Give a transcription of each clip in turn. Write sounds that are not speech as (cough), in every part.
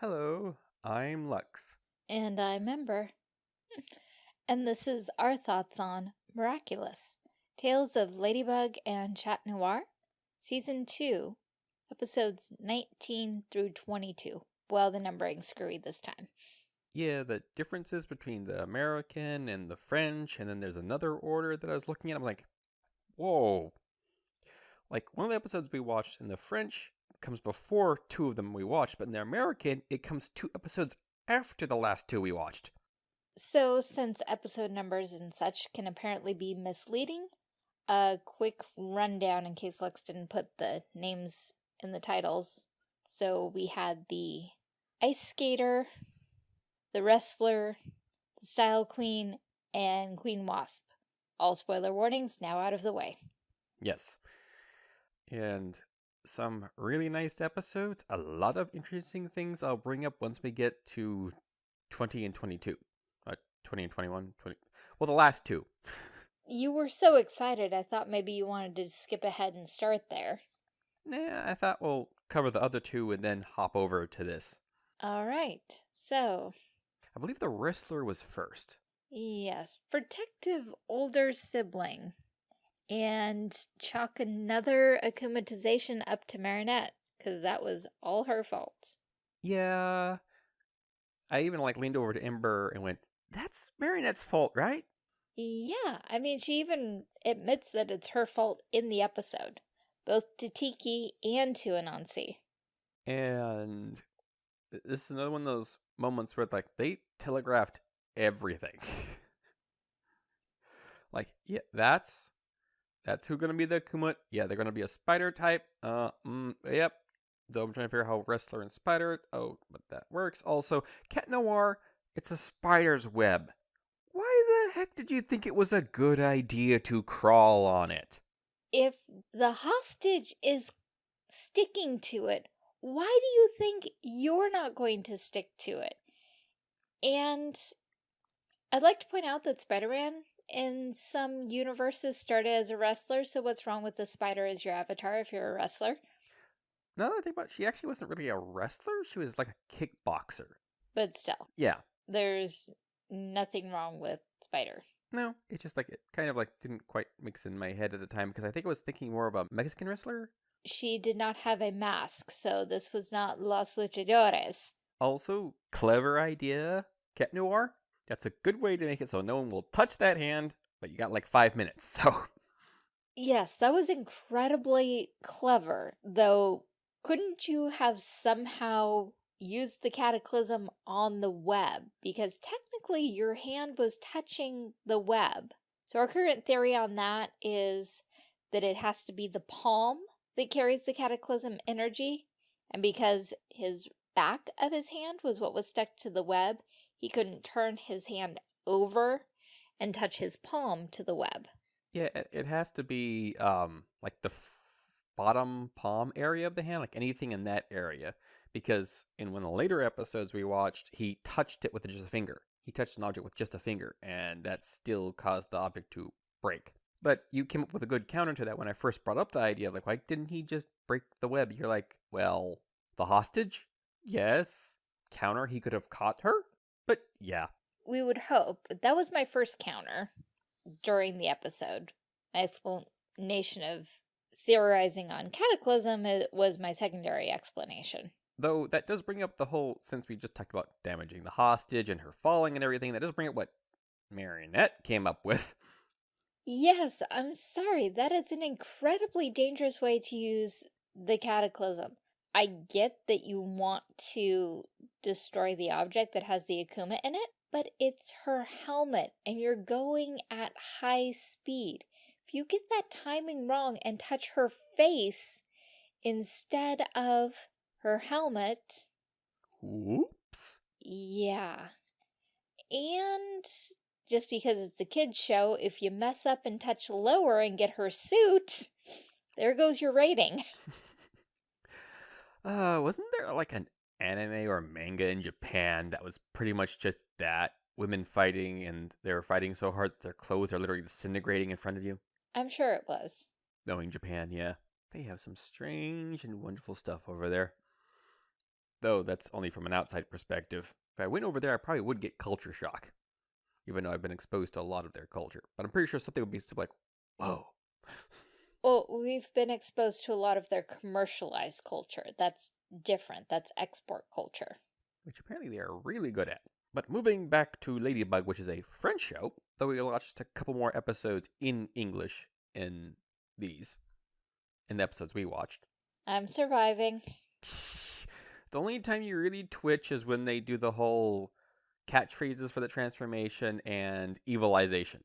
Hello, I'm Lux. And I remember. And this is our thoughts on Miraculous Tales of Ladybug and Chat Noir, Season 2, Episodes 19 through 22. Well, the numbering's screwy this time. Yeah, the differences between the American and the French, and then there's another order that I was looking at. I'm like, whoa. Like, one of the episodes we watched in the French comes before two of them we watched, but in the American, it comes two episodes after the last two we watched. So, since episode numbers and such can apparently be misleading, a quick rundown in case Lux didn't put the names in the titles. So, we had the Ice Skater, the Wrestler, the Style Queen, and Queen Wasp. All spoiler warnings now out of the way. Yes. And some really nice episodes, a lot of interesting things I'll bring up once we get to 20 and 22. Uh, 20 and 21, 20. Well, the last two. (laughs) You were so excited, I thought maybe you wanted to skip ahead and start there. Nah, I thought we'll cover the other two and then hop over to this. All right, so. I believe the wrestler was first. Yes, protective older sibling. And chalk another akumatization up to Marinette, because that was all her fault. Yeah. I even like leaned over to Ember and went, that's Marinette's fault, right? Yeah, I mean, she even admits that it's her fault in the episode, both to Tikki and to Anansi. And this is another one of those moments where like they telegraphed everything. (laughs) like, yeah, that's that's who gonna be the Kumut. Yeah, they're gonna be a spider type. Uh, mm, yep. Though I'm trying to figure out how wrestler and spider. Oh, but that works. Also, Cat Noir. It's a spider's web. Why the heck did you think it was a good idea to crawl on it? If the hostage is sticking to it, why do you think you're not going to stick to it? And I'd like to point out that Spider-Man in some universes started as a wrestler, so what's wrong with the spider as your avatar if you're a wrestler? Now that I think about it, she actually wasn't really a wrestler. She was like a kickboxer. But still. Yeah. There's nothing wrong with Spider. No, it's just like it kind of like didn't quite mix in my head at the time because I think I was thinking more of a Mexican wrestler. She did not have a mask, so this was not Los Luchadores. Also, clever idea, Cat Noir. That's a good way to make it so no one will touch that hand, but you got like five minutes, (laughs) so. Yes, that was incredibly clever, though couldn't you have somehow used the cataclysm on the web? Because technically your hand was touching the web. So our current theory on that is that it has to be the palm that carries the cataclysm energy, and because his back of his hand was what was stuck to the web, he couldn't turn his hand over and touch his palm to the web. Yeah, it has to be um like the bottom palm area of the hand, like anything in that area. Because in one of the later episodes we watched, he touched it with just a finger. He touched an object with just a finger, and that still caused the object to break. But you came up with a good counter to that when I first brought up the idea, of like, why didn't he just break the web? You're like, well, the hostage? Yes. Counter, he could have caught her? But yeah. We would hope. That was my first counter during the episode. My explanation of theorizing on Cataclysm was my secondary explanation. Though that does bring up the whole, since we just talked about damaging the hostage and her falling and everything, that does bring up what Marionette came up with. Yes, I'm sorry. That is an incredibly dangerous way to use the Cataclysm. I get that you want to destroy the object that has the Akuma in it, but it's her helmet and you're going at high speed. If you get that timing wrong and touch her face instead of her helmet... Oops. Yeah. And just because it's a kid's show, if you mess up and touch lower and get her suit, there goes your rating. (laughs) uh, wasn't there like an anime or manga in Japan that was pretty much just that? Women fighting and they're fighting so hard that their clothes are literally disintegrating in front of you? I'm sure it was. Knowing Japan, yeah. They have some strange and wonderful stuff over there. Though that's only from an outside perspective. If I went over there, I probably would get culture shock. Even though I've been exposed to a lot of their culture. But I'm pretty sure something would be like, whoa. (laughs) Well, we've been exposed to a lot of their commercialized culture. That's different. That's export culture. Which apparently they are really good at. But moving back to Ladybug, which is a French show, though we watched a couple more episodes in English in these, in the episodes we watched. I'm surviving. (laughs) the only time you really twitch is when they do the whole catchphrases for the transformation and evilization,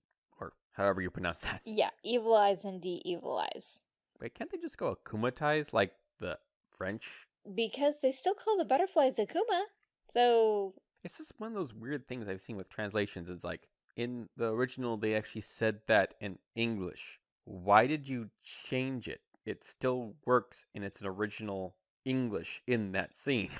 however you pronounce that. Yeah, evilize and de-evilize. Wait, can't they just go akumatize like the French? Because they still call the butterflies Akuma. So it's just one of those weird things I've seen with translations. It's like in the original they actually said that in English. Why did you change it? It still works in its original English in that scene.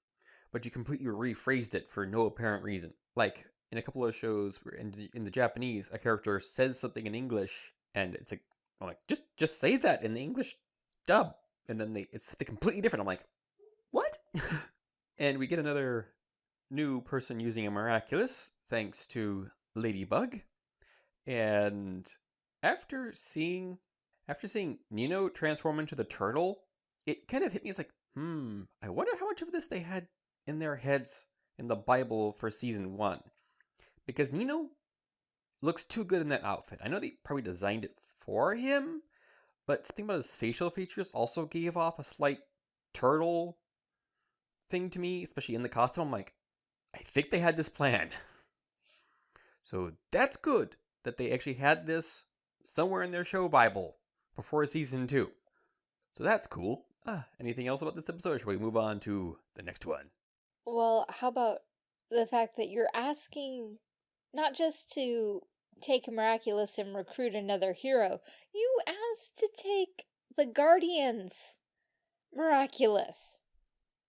(laughs) but you completely rephrased it for no apparent reason. Like in a couple of shows in in the Japanese, a character says something in English and it's like I'm like just just say that in the English dub and then they it's completely different. I'm like, "What?" (laughs) and we get another new person using a miraculous thanks to Ladybug. And after seeing after seeing Nino transform into the turtle, it kind of hit me as like, hmm, I wonder how much of this they had in their heads in the Bible for season one. Because Nino looks too good in that outfit. I know they probably designed it for him, but something about his facial features also gave off a slight turtle thing to me, especially in the costume. I'm like, I think they had this plan. (laughs) So that's good that they actually had this somewhere in their show Bible before season two. So that's cool. Ah, anything else about this episode, should we move on to the next one? Well, how about the fact that you're asking not just to take miraculous and recruit another hero, you asked to take the Guardians miraculous.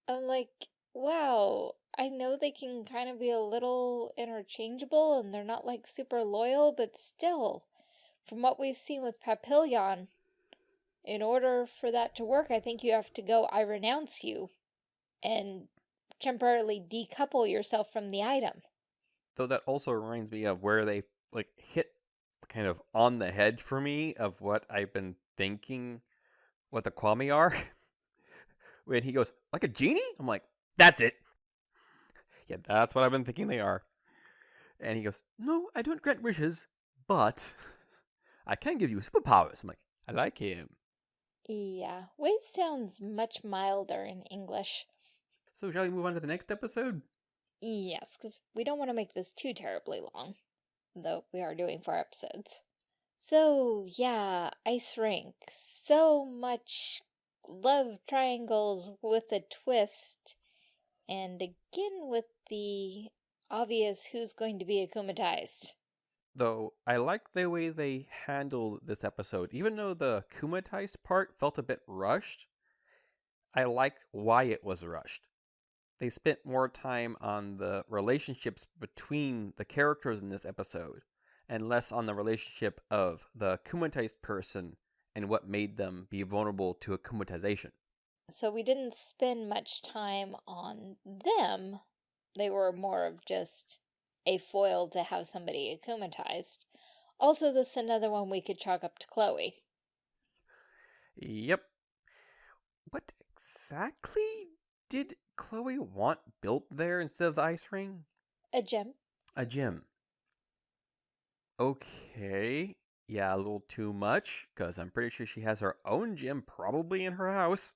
I'm like, wow, I know they can kind of be a little interchangeable and they're not like super loyal, but still, from what we've seen with Papillon, in order for that to work, I think you have to go, I renounce you, and temporarily decouple yourself from the item. Though that also reminds me of where they like hit kind of on the head for me of what I've been thinking what the Kwami are. (laughs) when he goes, like a genie? I'm like, that's it. Yeah, that's what I've been thinking they are. And he goes, No, I don't grant wishes, but (laughs) I can give you superpowers. I'm like, I like him. Yeah, Wayzz sounds much milder in English. So, shall we move on to the next episode? Yes, because we don't want to make this too terribly long, though we are doing four episodes. So, yeah, Ice Rink. So much love triangles with a twist. And again with the obvious who's going to be akumatized. Though I like the way they handled this episode. Even though the akumatized part felt a bit rushed, I like why it was rushed. They spent more time on the relationships between the characters in this episode and less on the relationship of the akumatized person and what made them be vulnerable to akumatization. So we didn't spend much time on them. They were more of just a foil to have somebody akumatized. Also, this is another one we could chalk up to Chloe. Yep. What exactly did Chloe want built there instead of the ice ring? A gem. A gem. Okay. Yeah, a little too much, because I'm pretty sure she has her own gym probably in her house.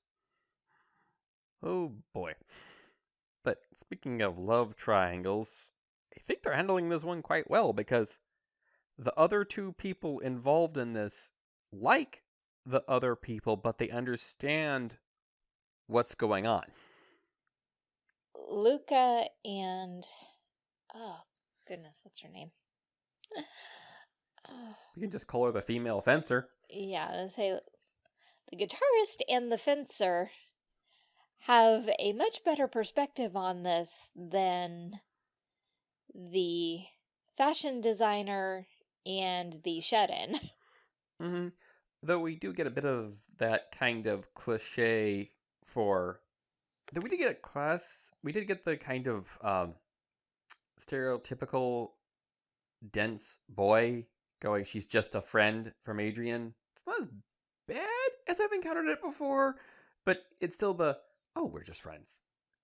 Oh boy. But speaking of love triangles, I think they're handling this one quite well because the other two people involved in this like the other people, but they understand what's going on. Luca and oh goodness, what's her name? (sighs) We can just call her the female fencer. Yeah, I say the guitarist and the fencer have a much better perspective on this than the fashion designer and the shut-in. (laughs) Mm -hmm. Though we do get a bit of that kind of cliche for Did we did get a class? We did get the kind of um, stereotypical dense boy going. She's just a friend from Adrian. It's not as bad as I've encountered it before, but it's still the oh we're just friends.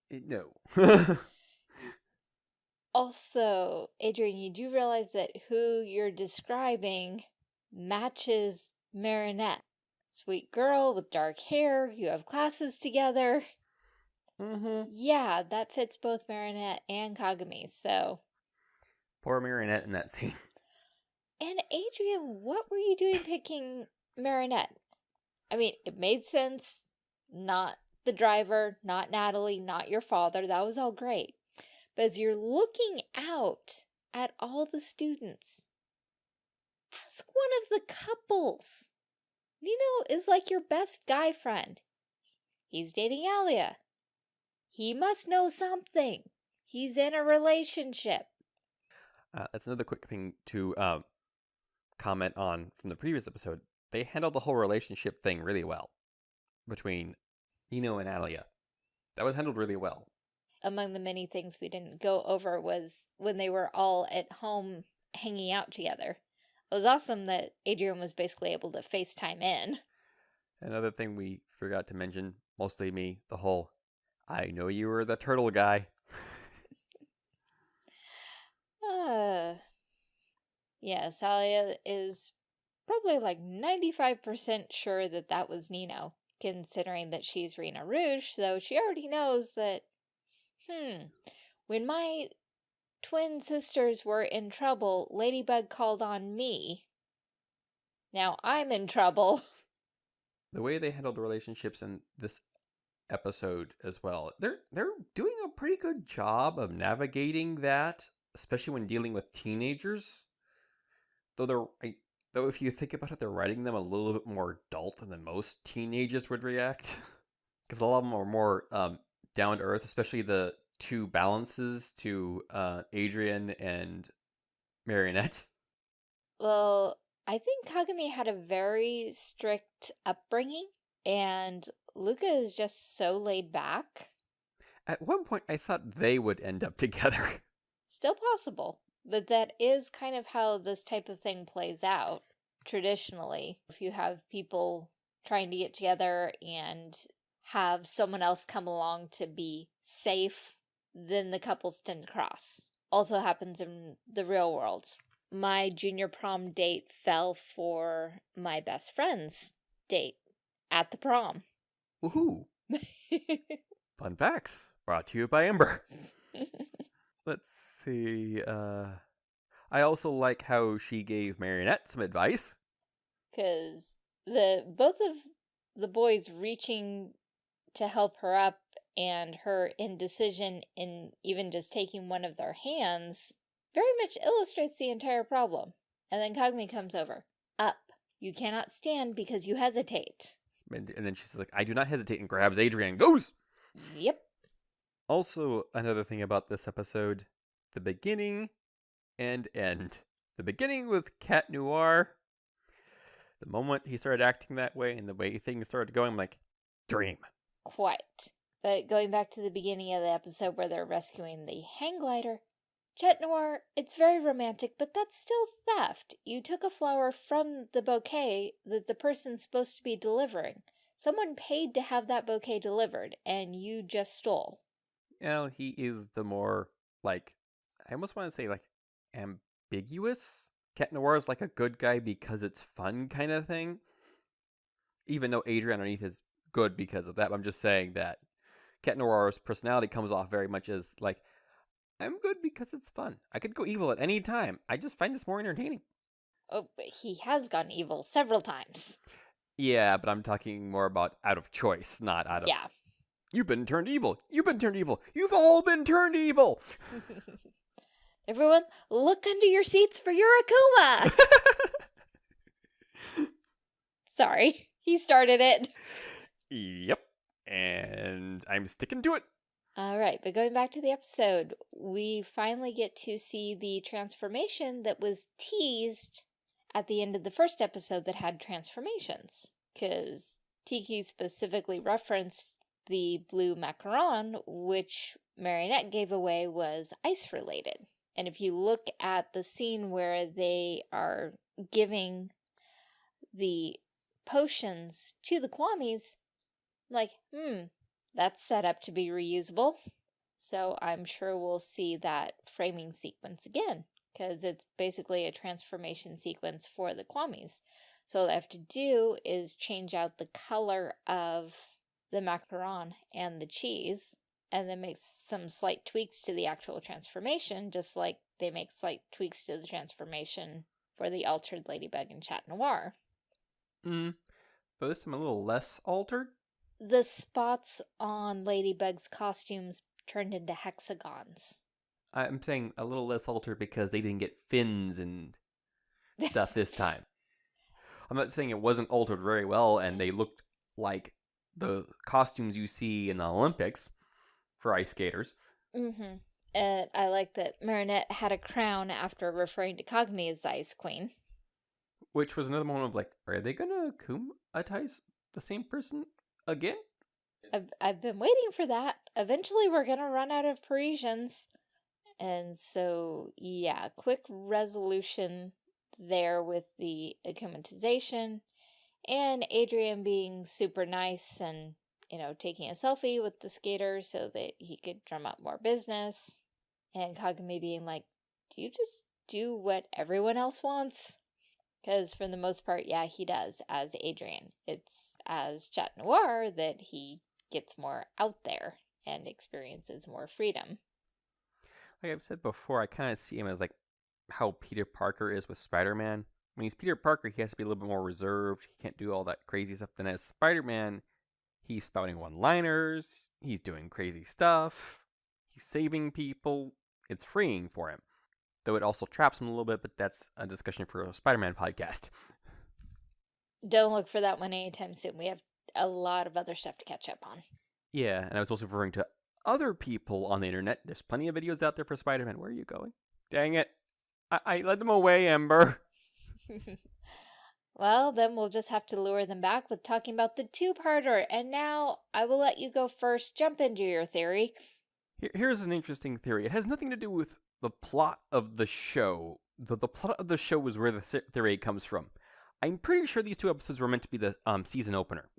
It, no. (laughs) Also, Adrian, you do realize that who you're describing matches Marinette. Sweet girl with dark hair, you have classes together. Mm-hmm. Yeah, that fits both Marinette and Kagami, so. Poor Marinette in that (laughs) scene. And Adrian, what were you doing picking Marinette? I mean, it made sense. Not the driver, not Natalie, not your father. That was all great. But as you're looking out at all the students, ask one of the couples. Nino is like your best guy friend. He's dating Alia. He must know something. He's in a relationship. Uh, that's another quick thing to um, comment on from the previous episode. They handled the whole relationship thing really well between Nino and Alia. That was handled really well. Among the many things we didn't go over was when they were all at home hanging out together. It was awesome that Adrian was basically able to FaceTime in. Another thing we forgot to mention, mostly me, the whole I know you were the turtle guy. Uh, yeah, Salia is probably like 95% sure that that was Nino, considering that she's Rena Rouge, so she already knows that, hmm, when my twin sisters were in trouble, Ladybug called on me. Now I'm in trouble. The way they handled relationships in this episode as well, they're they're doing a pretty good job of navigating that, especially when dealing with teenagers. Though they're I, though if you think about it, they're writing them a little bit more adult than most teenagers would react, (laughs) because a lot of them are more um, down to earth, especially the two balances to uh, Adrian and Marionette. Well, I think Kagami had a very strict upbringing, and Luca is just so laid back. At one point, I thought they would end up (laughs) together. Still possible, but that is kind of how this type of thing plays out traditionally. If you have people trying to get together and have someone else come along to be safe, then the couples tend to cross. Also happens in the real world. My junior prom date fell for my best friend's date at the prom. Woohoo! (laughs) Fun facts brought to you by Ember. (laughs) Let's see. Uh, I also like how she gave Marionette some advice. Because the both of the boys reaching to help her up and her indecision in even just taking one of their hands very much illustrates the entire problem. And then Kagami comes over. Up. You cannot stand because you hesitate. And, and then she's like, I do not hesitate, and grabs Adrian and goes. Yep. Also, another thing about this episode the beginning and end. The beginning with Cat Noir. The moment he started acting that way and the way things started going, I'm like, dream. Quite. But going back to the beginning of the episode where they're rescuing the hang glider, Chat Noir, it's very romantic, but that's still theft. You took a flower from the bouquet that the person's supposed to be delivering. Someone paid to have that bouquet delivered, and you just stole. You know, he is the more, like, I almost want to say, like, ambiguous. Cat Noir is like a good guy because it's fun kind of thing. Even though Adrian underneath is good because of that. I'm just saying that Cat Noir's personality comes off very much as, like, I'm good because it's fun. I could go evil at any time. I just find this more entertaining. Oh, but he has gone evil several times. Yeah, but I'm talking more about out of choice, not out of. Yeah. You've been turned evil. You've been turned evil. You've all been turned evil. (laughs) Everyone, look under your seats for your Akuma! (laughs) Sorry, he started it. yep. And I'm sticking to it. All right, but going back to the episode, we finally get to see the transformation that was teased at the end of the first episode that had transformations. Because Tikki specifically referenced the blue macaron, which Marinette gave away, was ice related. And if you look at the scene where they are giving the potions to the Kwamis, I'm like, hmm, that's set up to be reusable. So I'm sure we'll see that framing sequence again, because it's basically a transformation sequence for the Kwamis. So all I have to do is change out the color of the macaron and the cheese, and then make some slight tweaks to the actual transformation, just like they make slight tweaks to the transformation for the altered Ladybug and Chat Noir. Mm, but this time a little less altered. The spots on Ladybug's costumes turned into hexagons. I'm saying a little less altered because they didn't get fins and stuff this (laughs) time. I'm not saying it wasn't altered very well and they looked like the costumes you see in the Olympics for ice skaters. Mm-hmm. And I like that Marinette had a crown after referring to Kagami as the Ice Queen. Which was another moment of like, are they gonna kumatize the same person again? I've, I've been waiting for that. Eventually we're gonna run out of Parisians. And so, yeah, quick resolution there with the akumatization and Adrian being super nice and, you know, taking a selfie with the skater so that he could drum up more business. And Kagami being like, do you just do what everyone else wants? Because for the most part, yeah, he does as Adrian. It's as Chat Noir that he gets more out there and experiences more freedom. Like I've said before, I kind of see him as like how Peter Parker is with Spider-Man. When he's Peter Parker, he has to be a little bit more reserved. He can't do all that crazy stuff. Then as Spider-Man, he's spouting one-liners. He's doing crazy stuff. He's saving people. It's freeing for him. Though it also traps him a little bit, but that's a discussion for a Spider-Man podcast. Don't look for that one anytime soon. We have a lot of other stuff to catch up on. Yeah, and I was also referring to other people on the internet. There's plenty of videos out there for Spider-Man. Where are you going? Dang it. I, I led them away, Ember. (laughs) well, then we'll just have to lure them back with talking about the two-parter. And now I will let you go first. Jump into your theory. Here's an interesting theory. It has nothing to do with the plot of the show. The, the plot of the show is where the theory comes from. I'm pretty sure these two episodes were meant to be the um, season opener.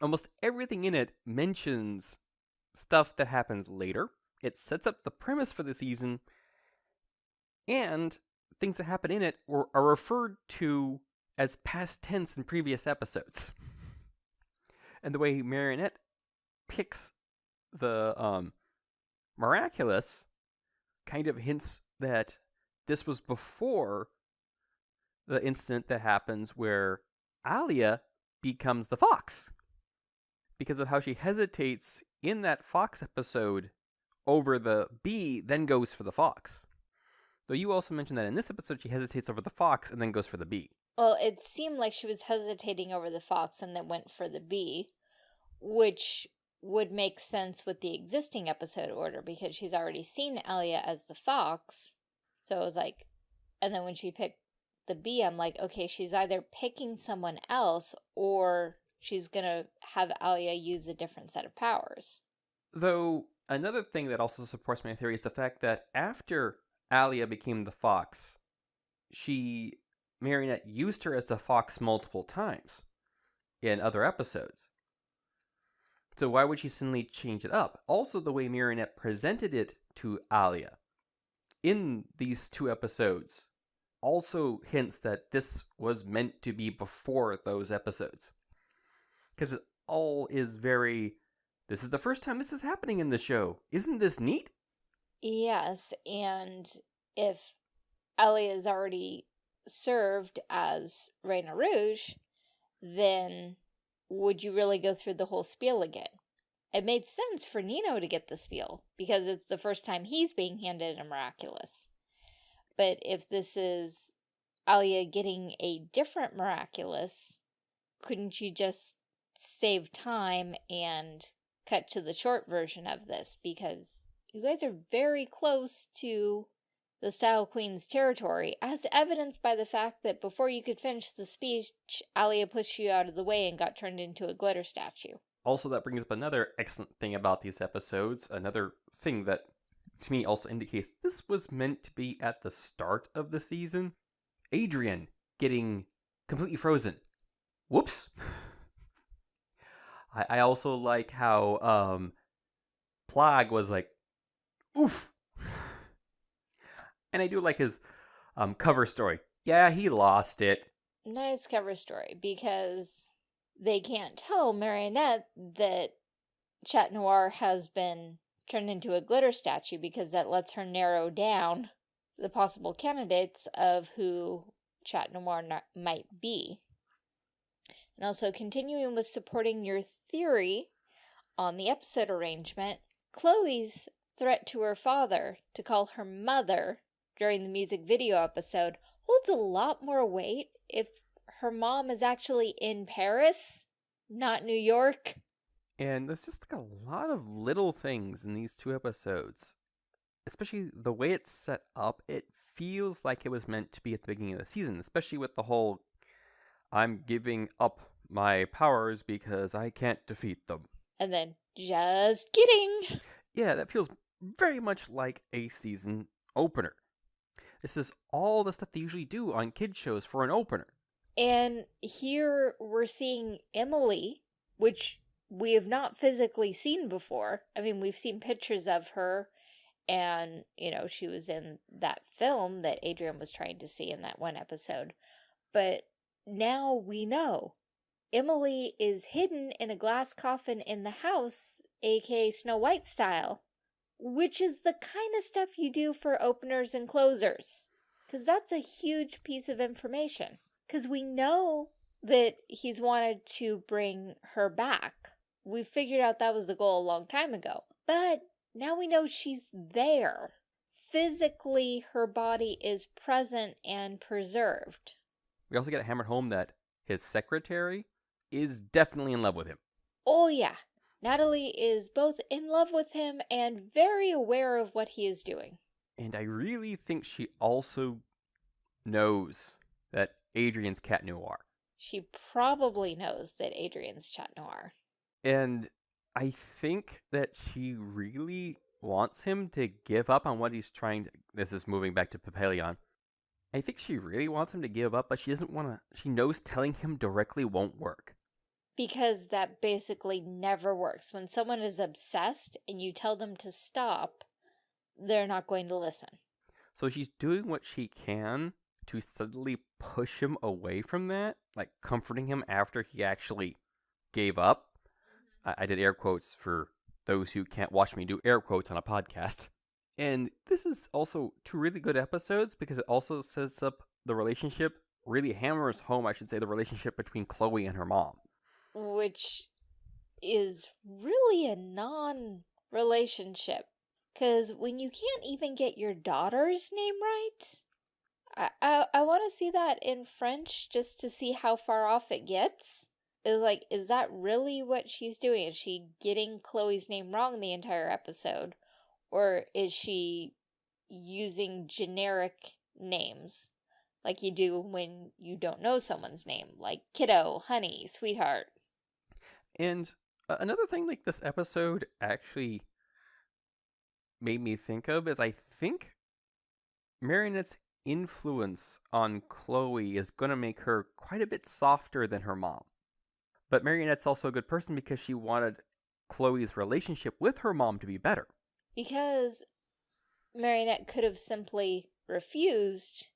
Almost everything in it mentions stuff that happens later. It sets up the premise for the season, and things that happen in it were, are referred to as past tense in previous episodes. (laughs) And the way Marinette picks the um, miraculous kind of hints that this was before the incident that happens where Alia becomes the fox. Because of how she hesitates in that fox episode over the bee, then goes for the fox. Though you also mentioned that in this episode she hesitates over the fox and then goes for the bee. Well, it seemed like she was hesitating over the fox and then went for the bee, which would make sense with the existing episode order because she's already seen Alia as the fox. So it was like, and then when she picked the bee, I'm like, okay, she's either picking someone else or she's going to have Alia use a different set of powers. Though, another thing that also supports my theory is the fact that after Alia became the fox, she, Marionette, used her as the fox multiple times in other episodes. So why would she suddenly change it up? Also, the way Marinette presented it to Alia in these two episodes also hints that this was meant to be before those episodes. Because it all is very, this is the first time this is happening in the show. Isn't this neat? Yes, and if Alia is already served as Rena Rouge, then would you really go through the whole spiel again? It made sense for Nino to get the spiel, because it's the first time he's being handed a miraculous. But if this is Alia getting a different miraculous, couldn't you just save time and cut to the short version of this? Because you guys are very close to the Style Queen's territory, as evidenced by the fact that before you could finish the speech, Alia pushed you out of the way and got turned into a glitter statue. also, that brings up another excellent thing about these episodes. Another thing that, to me, also indicates this was meant to be at the start of the season. Adrian getting completely frozen. Whoops. (laughs) I, I also like how um, Plagg was like, oof. And I do like his um, cover story. Yeah, he lost it. Nice cover story because they can't tell Marionette that Chat Noir has been turned into a glitter statue because that lets her narrow down the possible candidates of who Chat Noir might be. And also continuing with supporting your theory on the episode arrangement, Chloe's threat to her father to call her mother during the music video episode holds a lot more weight if her mom is actually in Paris, not New York. And there's just like a lot of little things in these two episodes. Especially the way it's set up, it feels like it was meant to be at the beginning of the season, especially with the whole I'm giving up my powers because I can't defeat them. And then, just kidding. Yeah, that feels very much like a season opener. This is all the stuff they usually do on kid shows for an opener. And here we're seeing Emily, which we have not physically seen before. I mean, we've seen pictures of her and, you know, she was in that film that Adrian was trying to see in that one episode. But now we know. Emily is hidden in a glass coffin in the house, aka Snow White style. Which is the kind of stuff you do for openers and closers. Because that's a huge piece of information. Because we know that he's wanted to bring her back. We figured out that was the goal a long time ago. But now we know she's there. Physically, her body is present and preserved. We also get hammered home that his secretary is definitely in love with him. Oh, yeah. Natalie is both in love with him and very aware of what he is doing. And I really think she also knows that Adrian's Cat Noir. She probably knows that Adrian's Chat Noir. And I think that she really wants him to give up on what he's trying to. This is moving back to Papillon. I think she really wants him to give up, but she doesn't want to. She knows telling him directly won't work. Because that basically never works. When someone is obsessed and you tell them to stop, they're not going to listen. So she's doing what she can to subtly push him away from that, like comforting him after he actually gave up. Mm-hmm. I, I did air quotes for those who can't watch me do air quotes on a podcast. And this is also two really good episodes because it also sets up the relationship, really hammers home, I should say, the relationship between Chloe and her mom which is really a non-relationship. Because when you can't even get your daughter's name right, I, I, I want to see that in French just to see how far off it gets. Is like, is that really what she's doing? Is she getting Chloe's name wrong the entire episode? Or is she using generic names? Like you do when you don't know someone's name, like kiddo, honey, sweetheart. And uh, another thing like this episode actually made me think of is I think Marionette's influence on Chloe is going to make her quite a bit softer than her mom. But Marionette's also a good person because she wanted Chloe's relationship with her mom to be better. Because Marionette could have simply refused,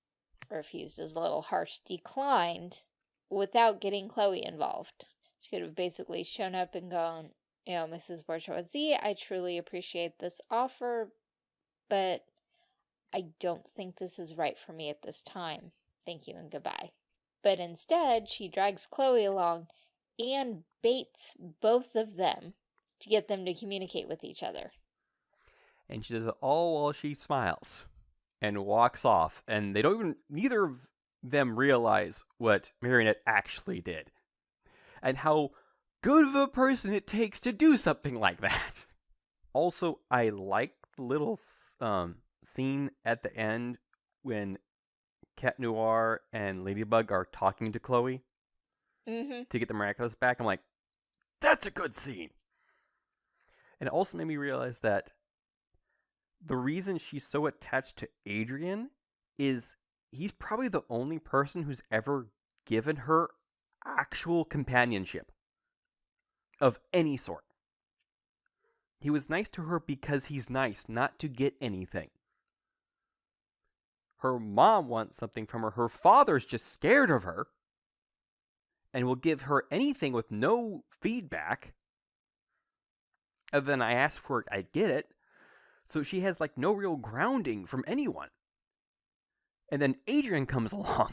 refused is a little harsh, declined, without getting Chloe involved. She could have basically shown up and gone, you know, Mrs. Bourgeoisie, I truly appreciate this offer, but I don't think this is right for me at this time. Thank you and goodbye. But instead, she drags Chloe along and baits both of them to get them to communicate with each other. And she does it all while she smiles and walks off. And they don't even, neither of them realize what Marionette actually did and how good of a person it takes to do something like that. (laughs) Also, I like the little um, scene at the end when Cat Noir and Ladybug are talking to Chloe mm -hmm. to get the miraculous back. I'm like, That's a good scene. And it also made me realize that the reason she's so attached to Adrian is he's probably the only person who's ever given her actual companionship of any sort. He was nice to her because he's nice, not to get anything. Her mom wants something from her. Her father's just scared of her and will give her anything with no feedback. Other than I asked for it, I get it. So she has like no real grounding from anyone. And then Adrian comes (laughs) along.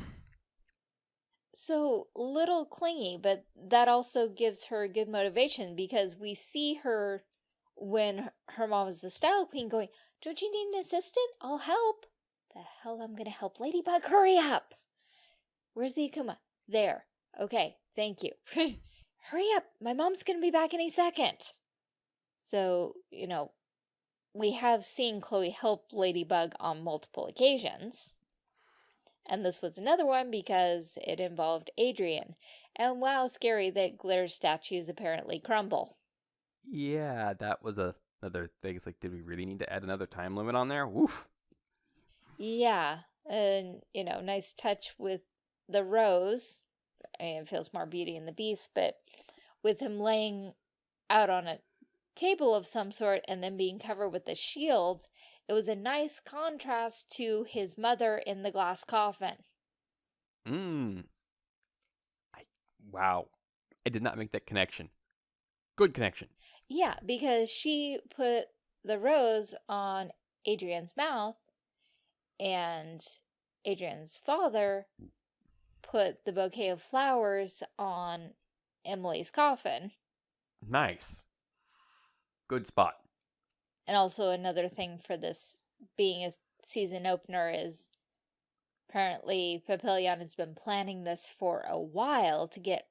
So little clingy, but that also gives her good motivation because we see her when her mom is the style queen going, Don't you need an assistant? I'll help. The hell I'm gonna help Ladybug? Hurry up! Where's the Akuma? There. Okay, thank you. (laughs) Hurry up! My mom's gonna be back any second. So, you know, we have seen Chloe help Ladybug on multiple occasions. And this was another one because it involved Adrian. And wow, scary that glitter statues apparently crumble. Yeah, that was a, another thing. It's like, did we really need to add another time limit on there? Woof. Yeah, and, you know, nice touch with the rose. I mean, it feels more Beauty and the Beast, but with him laying out on a table of some sort and then being covered with a shield, it was a nice contrast to his mother in the glass coffin. Mmm. I, wow. I did not make that connection. Good connection. Yeah, because she put the rose on Adrian's mouth and Adrian's father put the bouquet of flowers on Emily's coffin. Nice. Good spot. And also another thing for this being a season opener is apparently Papillon has been planning this for a while to get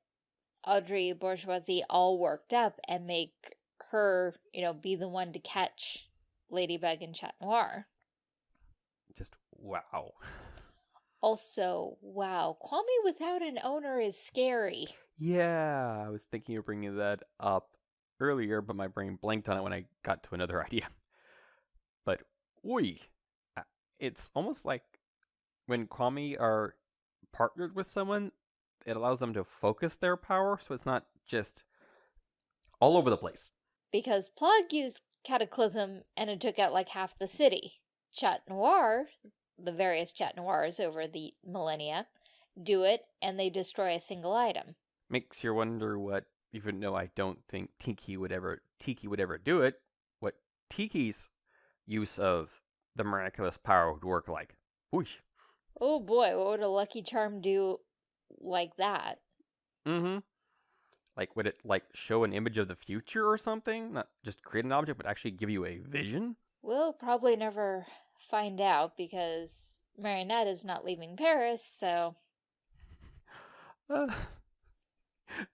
Audrey Bourgeoisie all worked up and make her, you know, be the one to catch Ladybug and Chat Noir. Just wow. Also, wow, Kwami without an owner is scary. Yeah, I was thinking of bringing that up earlier, but my brain blanked on it when I got to another (laughs) idea. But, oi, it's almost like when Kwami are partnered with someone, it allows them to focus their power, so it's not just all over the place. Because Plagg used Cataclysm and it took out like half the city. Chat Noir, the various Chat Noirs over the millennia, do it and they destroy a single item. Makes you wonder what even though I don't think Tikki would ever Tikki would ever do it, what Tikki's use of the miraculous power would work like. Whoosh. Oh boy, what would a lucky charm do like that? Mm-hmm. Like would it like show an image of the future or something? Not just create an object, but actually give you a vision? We'll probably never find out because Marinette is not leaving Paris, so (laughs) uh,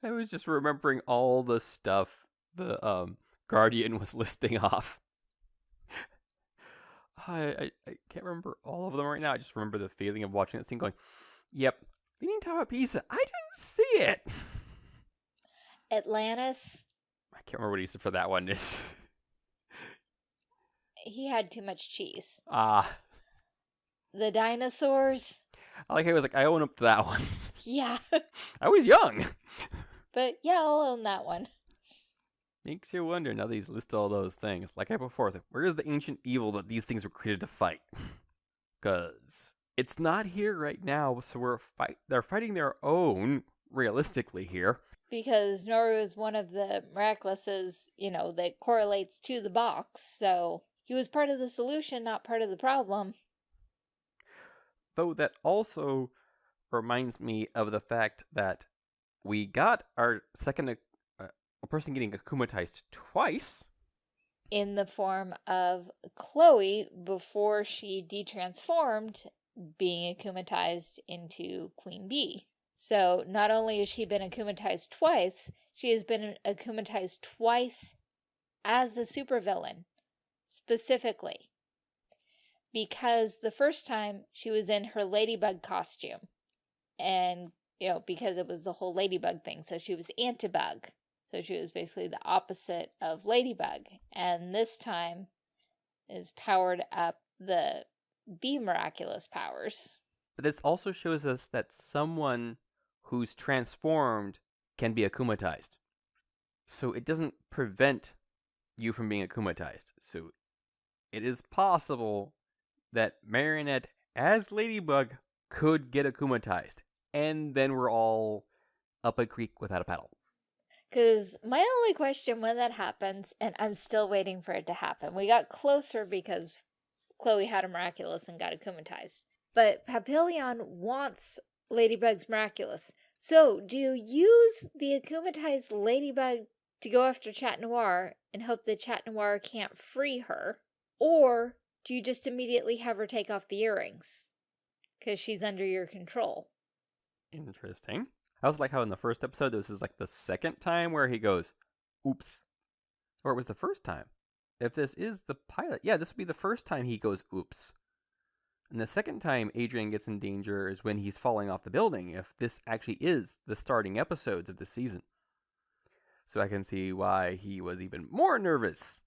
I was just remembering all the stuff the um, Guardian was (laughs) listing off. I, I, I can't remember all of them right now. I just remember the feeling of watching that scene going, yep, Leaning Tower of Pisa. I didn't see it. Atlantis. I can't remember what he said for that one. Is. (laughs) He had too much cheese. Ah. The dinosaurs. I like how he was like, I own up to that (laughs) one. Yeah. I was young. (laughs) But yeah, I'll own that one. Makes you wonder now that he's listed all those things. Like I before, like, where is the ancient evil that these things were created to fight? (laughs) Because it's not here right now, so we're fight. They're fighting their own, realistically here. Because Nooroo is one of the miraculouses, you know, that correlates to the box, so he was part of the solution, not part of the problem. Though that also reminds me of the fact that we got our second uh, a person getting akumatized twice in the form of Chloe before she detransformed being akumatized into Queen Bee. So not only has she been akumatized twice, she has been akumatized twice as a supervillain, specifically. Because the first time she was in her ladybug costume and you know, because it was the whole ladybug thing. So she was antibug. So she was basically the opposite of Ladybug. And this time is powered up the Bee Miraculous powers. But this also shows us that someone who's transformed can be akumatized. So it doesn't prevent you from being akumatized. So it is possible that Marinette, as Ladybug, could get akumatized. And then we're all up a creek without a paddle. Because my only question when that happens, and I'm still waiting for it to happen, we got closer because Chloe had a miraculous and got akumatized. But Papillon wants Ladybug's miraculous. So, do you use the akumatized Ladybug to go after Chat Noir and hope that Chat Noir can't free her? Or do you just immediately have her take off the earrings? Because she's under your control. Interesting. I was like how in the first episode, this is like the second time where he goes, oops. Or it was the first time. If this is the pilot, yeah, this would be the first time he goes, oops. And the second time Adrien gets in danger is when he's falling off the building, if this actually is the starting episodes of the season. So I can see why he was even more nervous.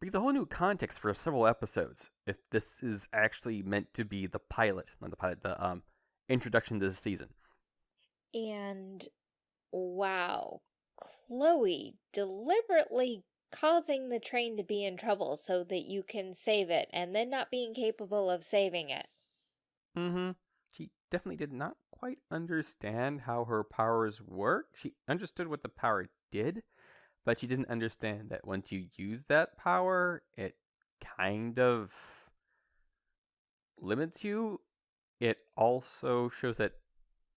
Brings a whole new context for several episodes if this is actually meant to be the pilot, not the pilot, the um, introduction to the season. And wow, Chloe deliberately causing the train to be in trouble so that you can save it and then not being capable of saving it. Mm-hmm. She definitely did not quite understand how her powers work. She understood what the power did, but she didn't understand that once you use that power, it kind of limits you. It also shows that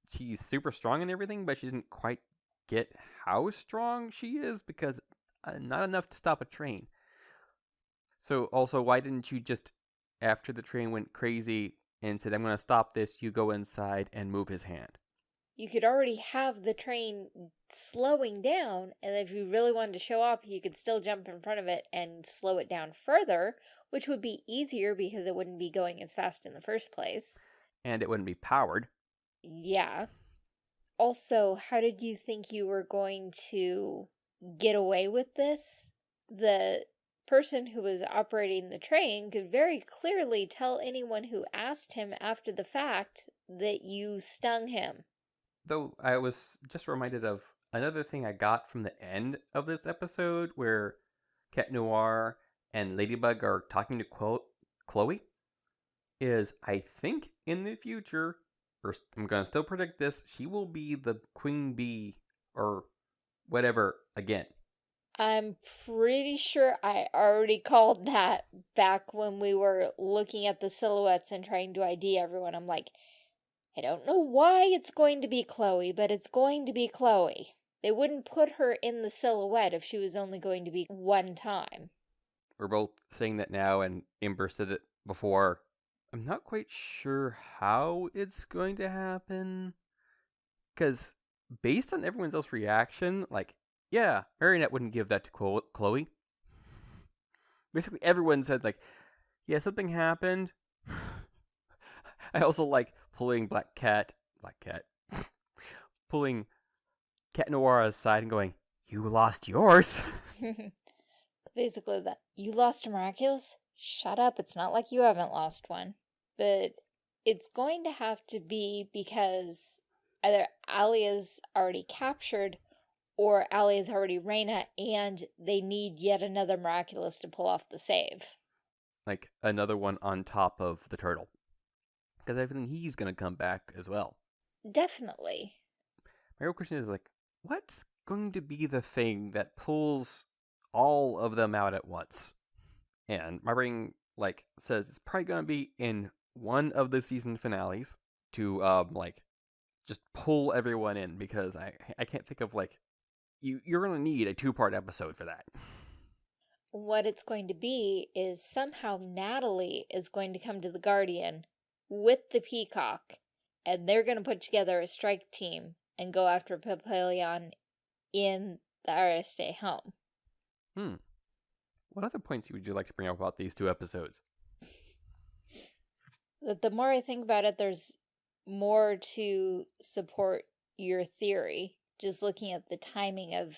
she's super strong and everything, but she didn't quite get how strong she is because uh, not enough to stop a train. So also, why didn't you just, after the train went crazy and said, I'm going to stop this, you go inside and move his hand? You could already have the train slowing down, and if you really wanted to show up, you could still jump in front of it and slow it down further, which would be easier because it wouldn't be going as fast in the first place. And it wouldn't be powered. Yeah. Also, how did you think you were going to get away with this? The person who was operating the train could very clearly tell anyone who asked him after the fact that you stung him. Though I was just reminded of another thing I got from the end of this episode where Cat Noir and Ladybug are talking to Chloe is I think in the future or I'm going to still predict this, she will be the queen bee or whatever again. I'm pretty sure I already called that back when we were looking at the silhouettes and trying to ID everyone. I'm like, I don't know why it's going to be Chloe, but it's going to be Chloe. They wouldn't put her in the silhouette if she was only going to be one time. We're both saying that now, and Ember said it before. I'm not quite sure how it's going to happen. Because based on everyone's else reaction, like, yeah, Marinette wouldn't give that to Chloe. Basically, everyone said, like, yeah, something happened. (sighs) I also like pulling Black Cat, Black Cat, (laughs) pulling Cat Noir aside and going, you lost yours. (laughs) Basically that, you lost a Miraculous? Shut up, it's not like you haven't lost one. But it's going to have to be because either Alya is already captured or Alya is already Rena and they need yet another Miraculous to pull off the save. Like another one on top of the turtle. Because I think he's going to come back as well. Definitely. My real question is like, what's going to be the thing that pulls all of them out at once? And my brain like says it's probably gonna be in one of the season finales to um like just pull everyone in because I I can't think of like you you're gonna need a two part episode for that. What it's going to be is somehow Natalie is going to come to the Guardian with the Peacock, and they're going to put together a strike team and go after Papillon in the Agreste home. Hmm. What other points would you like to bring up about these two episodes? That the more I think about it, there's more to support your theory. Just looking at the timing of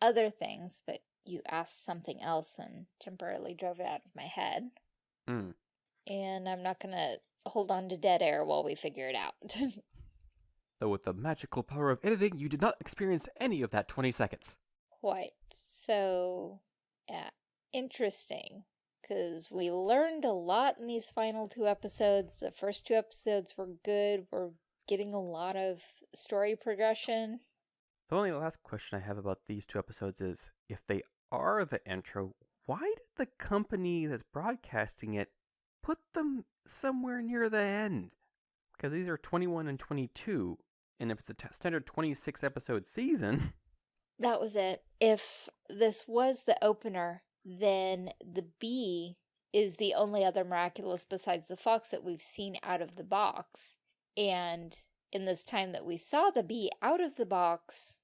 other things, but you asked something else and temporarily drove it out of my head. Hmm. And I'm not gonna hold on to dead air while we figure it out. (laughs) Though with the magical power of editing, you did not experience any of that 20 seconds. Quite. So, yeah, interesting. Because we learned a lot in these final two episodes. The first two episodes were good. We're getting a lot of story progression. The only last question I have about these two episodes is if they are the intro, why did the company that's broadcasting it put them somewhere near the end? Because these are 21 and 22, and if it's a standard 26 episode season, (laughs) That was it. If this was the opener, then the bee is the only other miraculous besides the fox that we've seen out of the box. And in this time that we saw the bee out of the box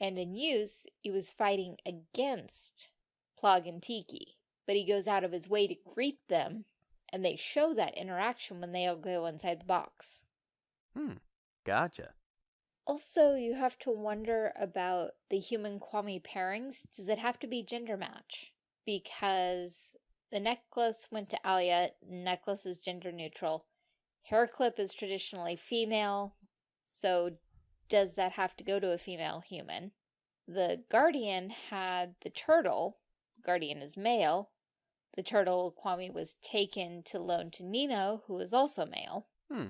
and in use, he was fighting against Plagg and Tikki. But he goes out of his way to greet them, and they show that interaction when they all go inside the box. hmm, gotcha. Also, you have to wonder about the human Kwami pairings. Does it have to be gender match? Because the necklace went to Alya, necklace is gender neutral. Hair clip is traditionally female, so does that have to go to a female human? The Guardian had the turtle, Guardian is male. The turtle Kwami was taken to loan to Nino, who is also male. Hmm.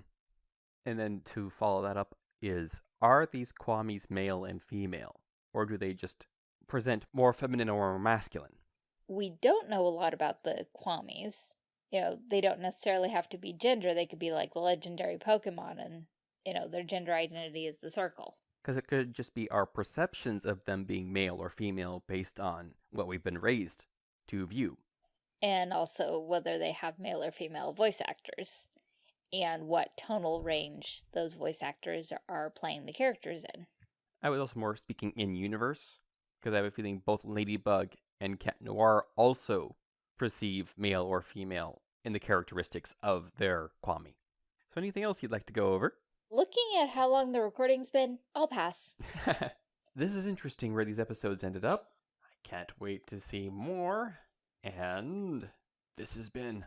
And then to follow that up is are these Kwamis male and female? Or do they just present more feminine or more masculine? we don't know a lot about the Kwamis. You know, they don't necessarily have to be gender. They could be like the legendary Pokemon and, you know, their gender identity is the circle. Because it could just be our perceptions of them being male or female based on what we've been raised to view. And also whether they have male or female voice actors and what tonal range those voice actors are playing the characters in. I was also more speaking in universe, because I have a feeling both Ladybug and Cat Noir also perceive male or female in the characteristics of their Kwami. So anything else you'd like to go over? Looking at how long the recording's been, I'll pass. (laughs) this is interesting where these episodes ended up. I can't wait to see more. And this has been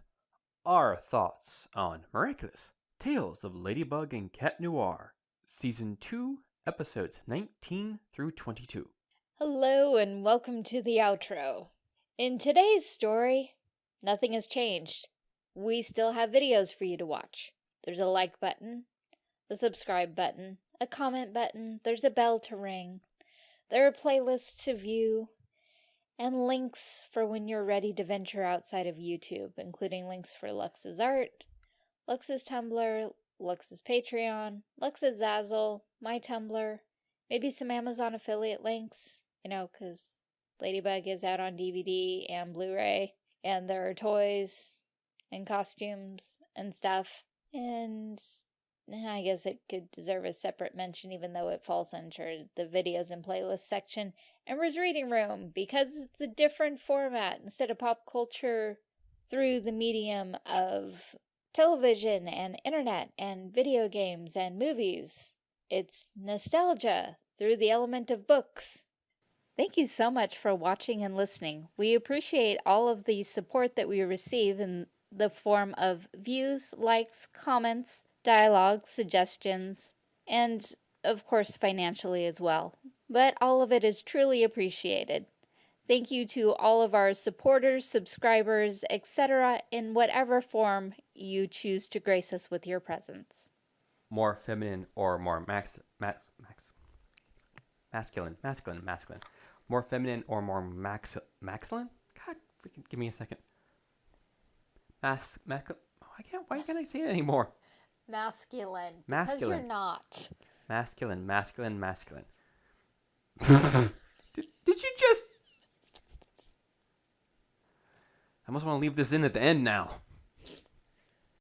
our thoughts on Miraculous Tales of Ladybug and Cat Noir, Season 2, Episodes 19 through 22. Hello and welcome to the outro. In today's story, nothing has changed. We still have videos for you to watch. There's a like button, a subscribe button, a comment button, there's a bell to ring, there are playlists to view, and links for when you're ready to venture outside of YouTube, including links for Lux's art, Lux's Tumblr, Lux's Patreon, Lux's Zazzle, my Tumblr, maybe some Amazon affiliate links, you know, because Ladybug is out on DVD and Blu-ray, and there are toys and costumes and stuff, and I guess it could deserve a separate mention even though it falls under the videos and playlists section. Emperor's Reading Room, because it's a different format instead of pop culture through the medium of television and internet and video games and movies. It's nostalgia through the element of books. Thank you so much for watching and listening. We appreciate all of the support that we receive in the form of views, likes, comments, dialogue, suggestions, and of course financially as well. But all of it is truly appreciated. Thank you to all of our supporters, subscribers, etc. in whatever form you choose to grace us with your presence. More feminine or more max, max, max, masculine, masculine, masculine. More feminine or more max, maxilin? God, freaking give me a second. Mas, max, oh, I can't, why can't I say it anymore? Masculine. Because Masculine. you're not. Masculine, masculine, masculine. (laughs) did, did you just? I must want to leave this in at the end now.